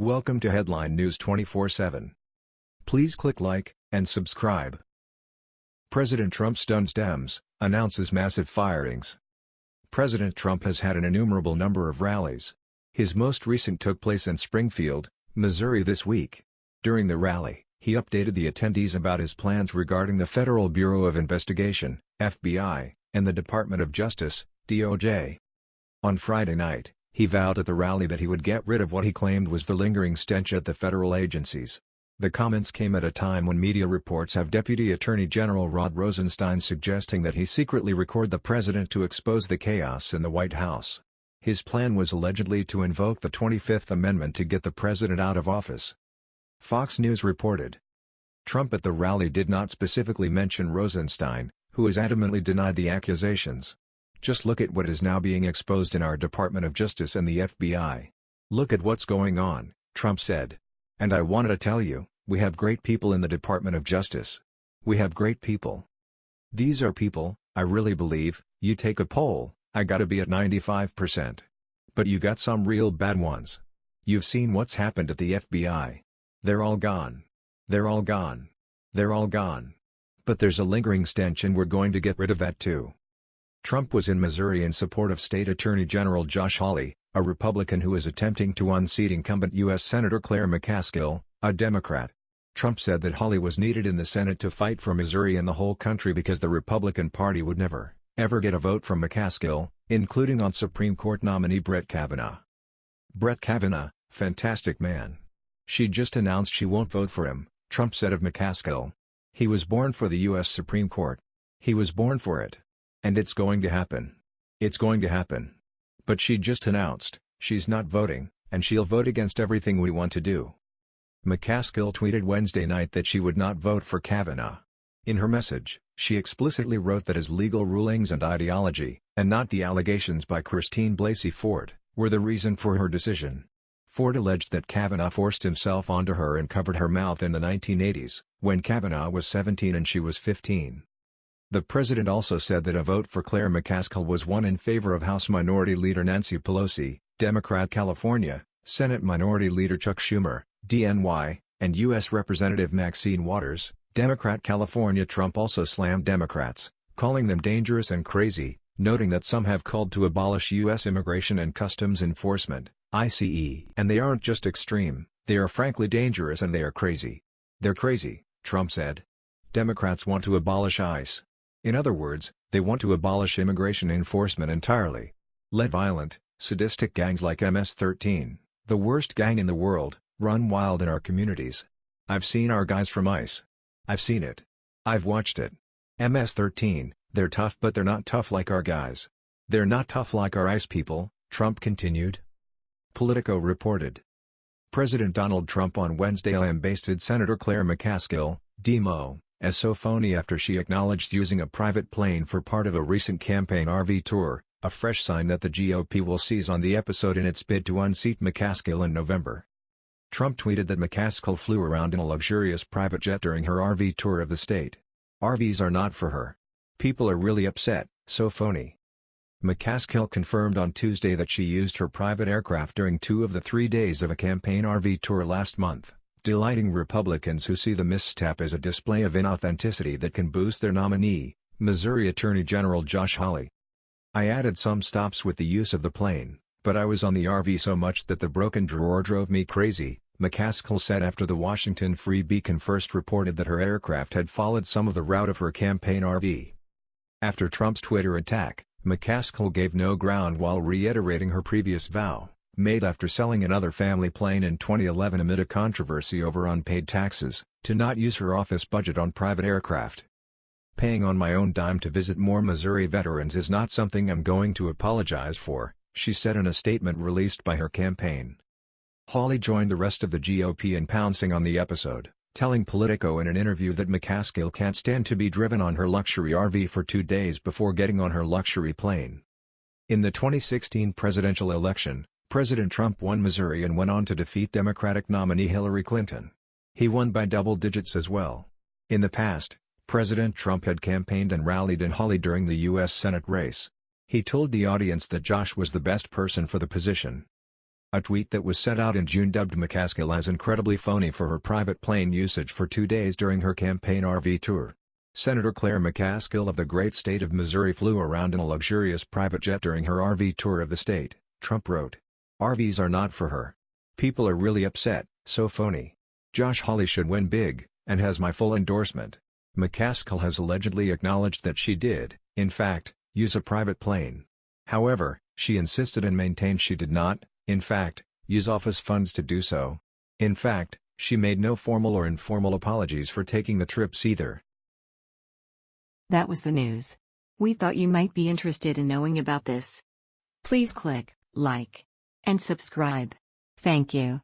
Welcome to Headline News 24/7. Please click like and subscribe. President Trump stuns Dems, announces massive firings. President Trump has had an innumerable number of rallies. His most recent took place in Springfield, Missouri this week. During the rally, he updated the attendees about his plans regarding the Federal Bureau of Investigation, FBI, and the Department of Justice, DOJ. On Friday night, he vowed at the rally that he would get rid of what he claimed was the lingering stench at the federal agencies. The comments came at a time when media reports have Deputy Attorney General Rod Rosenstein suggesting that he secretly record the president to expose the chaos in the White House. His plan was allegedly to invoke the 25th Amendment to get the president out of office. Fox News reported. Trump at the rally did not specifically mention Rosenstein, who has adamantly denied the accusations. Just look at what is now being exposed in our Department of Justice and the FBI. Look at what's going on, Trump said. And I wanted to tell you, we have great people in the Department of Justice. We have great people. These are people, I really believe, you take a poll, I gotta be at 95%. But you got some real bad ones. You've seen what's happened at the FBI. They're all gone. They're all gone. They're all gone. But there's a lingering stench and we're going to get rid of that too. Trump was in Missouri in support of State Attorney General Josh Hawley, a Republican who is attempting to unseat incumbent U.S. Senator Claire McCaskill, a Democrat. Trump said that Hawley was needed in the Senate to fight for Missouri and the whole country because the Republican Party would never, ever get a vote from McCaskill, including on Supreme Court nominee Brett Kavanaugh. Brett Kavanaugh, fantastic man. She just announced she won't vote for him, Trump said of McCaskill. He was born for the U.S. Supreme Court. He was born for it. And it's going to happen. It's going to happen. But she just announced, she's not voting, and she'll vote against everything we want to do. McCaskill tweeted Wednesday night that she would not vote for Kavanaugh. In her message, she explicitly wrote that his legal rulings and ideology, and not the allegations by Christine Blasey Ford, were the reason for her decision. Ford alleged that Kavanaugh forced himself onto her and covered her mouth in the 1980s, when Kavanaugh was 17 and she was 15. The president also said that a vote for Claire McCaskill was one in favor of House Minority Leader Nancy Pelosi, Democrat California, Senate Minority Leader Chuck Schumer, DNY, and U.S. Representative Maxine Waters, Democrat California Trump also slammed Democrats, calling them dangerous and crazy, noting that some have called to abolish U.S. Immigration and Customs Enforcement, ICE. And they aren't just extreme, they are frankly dangerous and they are crazy. They're crazy, Trump said. Democrats want to abolish ICE, in other words, they want to abolish immigration enforcement entirely. Let violent, sadistic gangs like MS-13, the worst gang in the world, run wild in our communities. I've seen our guys from ICE. I've seen it. I've watched it. MS-13, they're tough but they're not tough like our guys. They're not tough like our ICE people, Trump continued. Politico reported. President Donald Trump on Wednesday lambasted Senator Claire McCaskill, Demo, as so phony after she acknowledged using a private plane for part of a recent campaign RV tour, a fresh sign that the GOP will seize on the episode in its bid to unseat McCaskill in November. Trump tweeted that McCaskill flew around in a luxurious private jet during her RV tour of the state. RVs are not for her. People are really upset, so phony. McCaskill confirmed on Tuesday that she used her private aircraft during two of the three days of a campaign RV tour last month delighting Republicans who see the misstep as a display of inauthenticity that can boost their nominee, Missouri Attorney General Josh Hawley. I added some stops with the use of the plane, but I was on the RV so much that the broken drawer drove me crazy, McCaskill said after the Washington Free Beacon first reported that her aircraft had followed some of the route of her campaign RV. After Trump's Twitter attack, McCaskill gave no ground while reiterating her previous vow made after selling another family plane in 2011 amid a controversy over unpaid taxes, to not use her office budget on private aircraft. Paying on my own dime to visit more Missouri veterans is not something I'm going to apologize for, she said in a statement released by her campaign. Hawley joined the rest of the GOP in pouncing on the episode, telling Politico in an interview that McCaskill can't stand to be driven on her luxury RV for two days before getting on her luxury plane. In the 2016 presidential election, President Trump won Missouri and went on to defeat Democratic nominee Hillary Clinton. He won by double digits as well. In the past, President Trump had campaigned and rallied in Hawley during the U.S. Senate race. He told the audience that Josh was the best person for the position. A tweet that was set out in June dubbed McCaskill as incredibly phony for her private plane usage for two days during her campaign RV tour. Senator Claire McCaskill of the great state of Missouri flew around in a luxurious private jet during her RV tour of the state, Trump wrote. RVs are not for her. People are really upset, so phony. Josh Hawley should win big, and has my full endorsement. McCaskill has allegedly acknowledged that she did, in fact, use a private plane. However, she insisted and maintained she did not, in fact, use office funds to do so. In fact, she made no formal or informal apologies for taking the trips either. That was the news. We thought you might be interested in knowing about this. Please click like and subscribe. Thank you.